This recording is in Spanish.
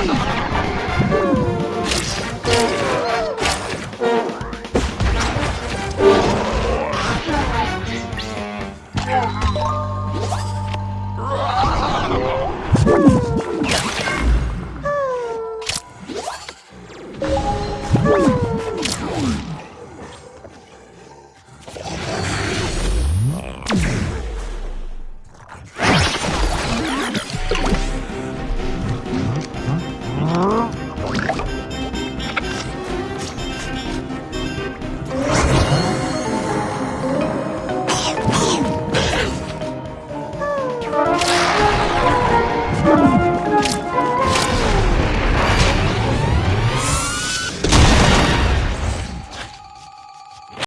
¡Ah!